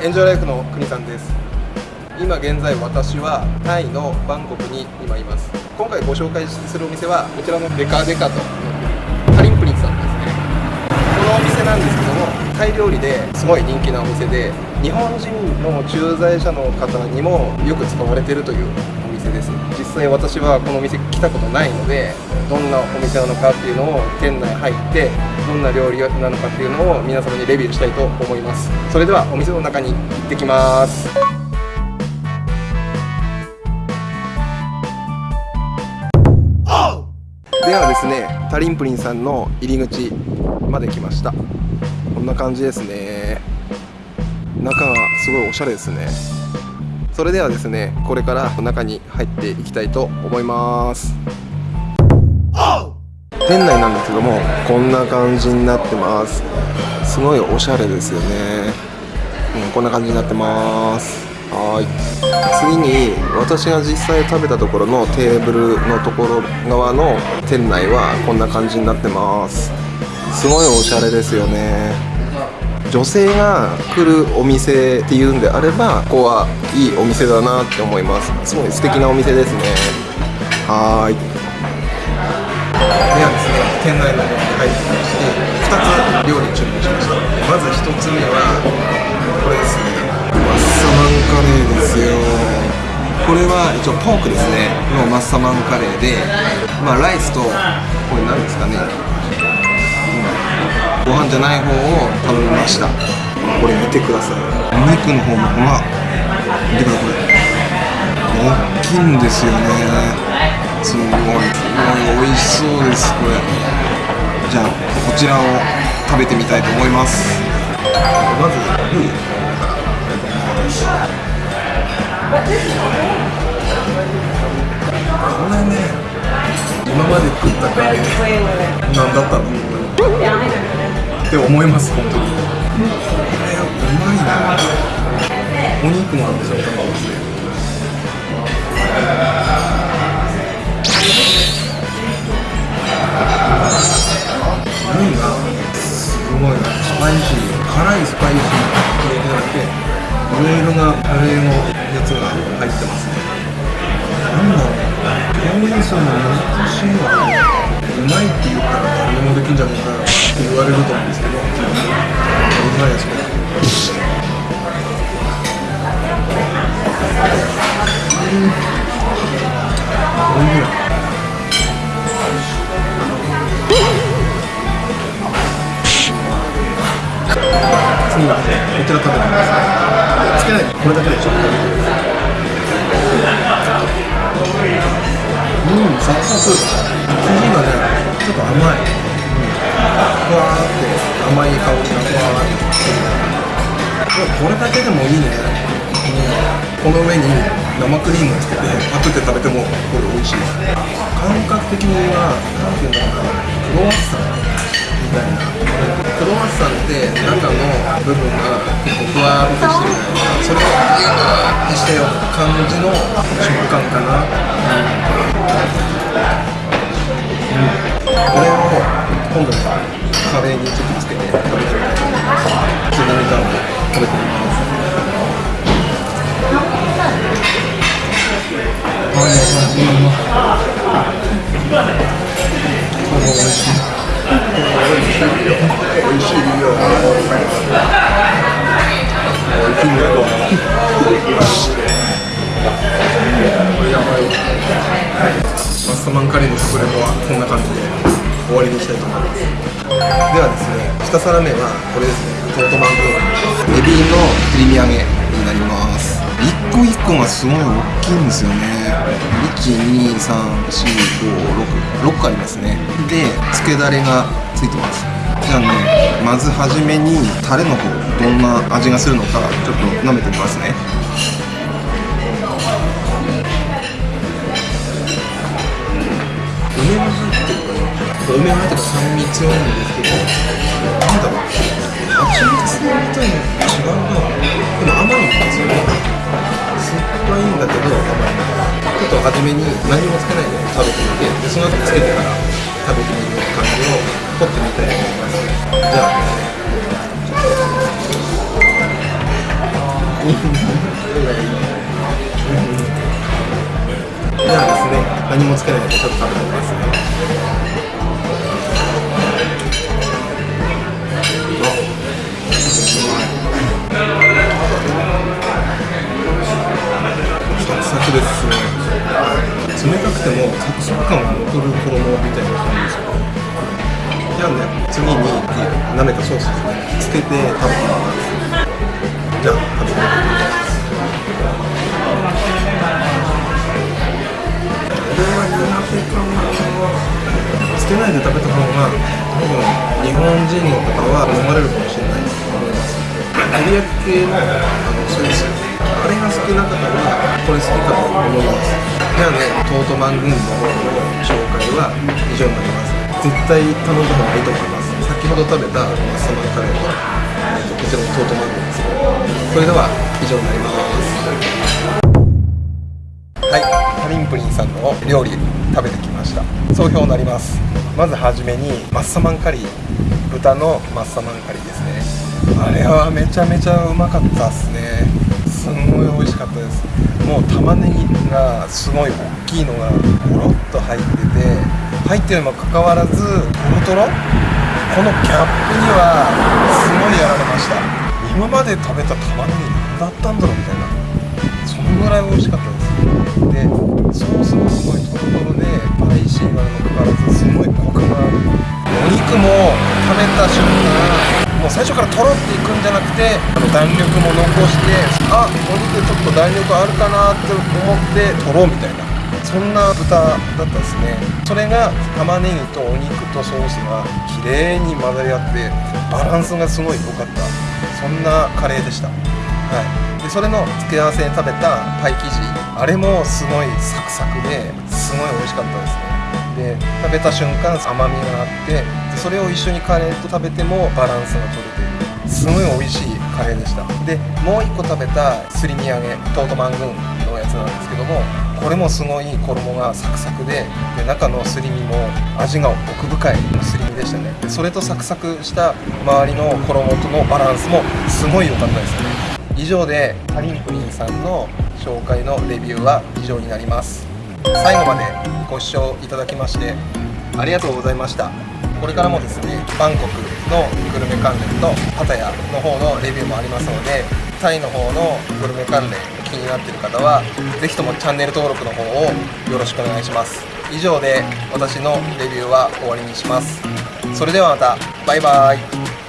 エンジョイライフの国さんです。今現在私はタイのバンコクに今います。今回ご紹介するお店はこちらのデカデカとタリンプリンさんですね。このお店なんですけどもタイ料理ですごい人気なお店で日本人の駐在者の方にもよく使われているという店です。実際私はこのお店来たことないのでどんなお店なのかっていうのを店内入ってどんな料理なのかっていうのを皆様にレビューしたいと思います。それではお店の中に行ってきます。ではですねタリンプリンさんの入り口まで来ました。こんな感じですね。中がすごいおしゃれですね。それではですねこれから中に入っていきたいと思います。店内なんですけどもこんな感じになってます。すごいおしゃれですよね、うん、こんな感じになってます。はい。次に私が実際食べたところのテーブルのところ側の店内はこんな感じになってます。すごいおしゃれですよね。女性が来るお店っていうんであればここはいいお店だなって思います。すごい素敵なお店ですね。はい。ではですね店内の方に入ってきまして2つ料理注文しました。まず1つ目はこれですね。マッサマンカレーですよ。これは一応ポークですね。のマッサマンカレーでまあライスとこれ何ですかね、うん、ご飯じゃない方を頼みました。これ見てください。お肉の方もほら見てください。大きいんですよね。すごい。すごい美味しそうですこれ。じゃあこちらを食べてみたいと思います。まずルーこれね今まで食ったカレー何だったの？って思います本当に。これうまいな。お肉もあるでしょう麺がすごいなスパイシー辛いスパイシー系じゃなくていろいろなカレーのやつが入ってますね。なんだろう。表現するの難しいわ。うまいって言ったら誰でもできん。じゃねえかって言われると思うん。ですけどうまいですこれうん。おいしい次はこちら食べてくださいつけないこれだけでちょっとうん。サクサク生地がねちょっと甘い、うん、ふわーって甘い香りがふわーってこれだけでもいいね、うん、この上に生クリームをつけてパクって食べてもこれ美味しい感覚的には何ていうん。だろうなクロワッサンみたいなクロワッサンって中の部分が結構ふわーっとしてるそれをギューッしたような感じの食感かな、今度はカレーにちょっとつけて食べてみたいと思いますちなみに食べてみますはい、美味しい。美味しいよ美味しいよ美味しいよマスタマンカレーの食レポはこんな感じで終わりにしたいと思いますではですね2皿目はこれですね。トートマンゴーエビの切り身揚げになります。一個一個がすごい大きいんですよね。1234566個ありますね。でつけだれがついてます。じゃあねまずはじめにタレの方どんな味がするのかちょっと舐めてみますね。る酸味強いんですけどなんだろう蜂蜜みたいな違うなでも甘いんですよね酸っぱいんだけど甘いちょっと初めに何もつけないで食べてみてでその後つけてから食べてみる感じを取ってみたいと思いますじゃあじゃあですね何もつけないでちょっと食べてみますね。くてもサクサク感が残る衣みたいな感じですよじゃあね次に舐めたソースですねつけて食べてみますじゃあ食べてみますこれは苦手かなつけないで食べた方が多分日本人の方は飲まれるかもしれないと思います照り焼き系のあのソースあれが好きな方はこれ好きかと思いますじゃあねトートマン軍の紹介は以上になります。絶対頼んだ方がいいと思います。先ほど食べたマッサマンカレーとえっとこちらのトートマン軍です。それでは以上になります。はい、カリンプリンさんの料理食べてきました。総評になります。まずはじめにマッサマンカリー。豚のマッサマンカリーですね。あれはめちゃめちゃうまかったっすね。美味しかったです。もう玉ねぎがすごい大きいのがゴロッと入ってて入ってるにもかかわらずトロトロ？このギャップにはすごいやられました。今まで食べた玉ねぎ何だったんだろうみたいな。そのぐらい美味しかったです。でソースもすごいトロトロでパイシーなのにもかかわらずすごいコクがある。お肉も食べた瞬間もう最初からとろっていくんじゃなくてあの弾力も残してあお肉ちょっと弾力あるかなって思ってとろうみたいなそんな豚だったんですね。それが玉ねぎとお肉とソースが綺麗に混ざり合ってバランスがすごい良かった。そんなカレーでした。はい。でそれの付け合わせに食べたパイ生地。あれもすごいサクサクですごい美味しかったですね。で食べた瞬間甘みがあってそれを一緒にカレーと食べてもバランスが取れている。すごい美味しいカレーでした。でもう一個食べたすり身揚げトートマングンのやつなんですけどもこれもすごい衣がサクサクでで中のすり身も味が奥深いすり身でしたね。それとサクサクした周りの衣とのバランスもすごい良かったですね。以上でカリンプリンさんの紹介のレビューは以上になります。最後までご視聴いただきましてありがとうございました。これからもですねバンコクのグルメ関連とパタヤの方のレビューもありますのでタイの方のグルメ関連気になっている方は是非ともチャンネル登録の方をよろしくお願いします。以上で私のレビューは終わりにします。それではまた。バイバイ。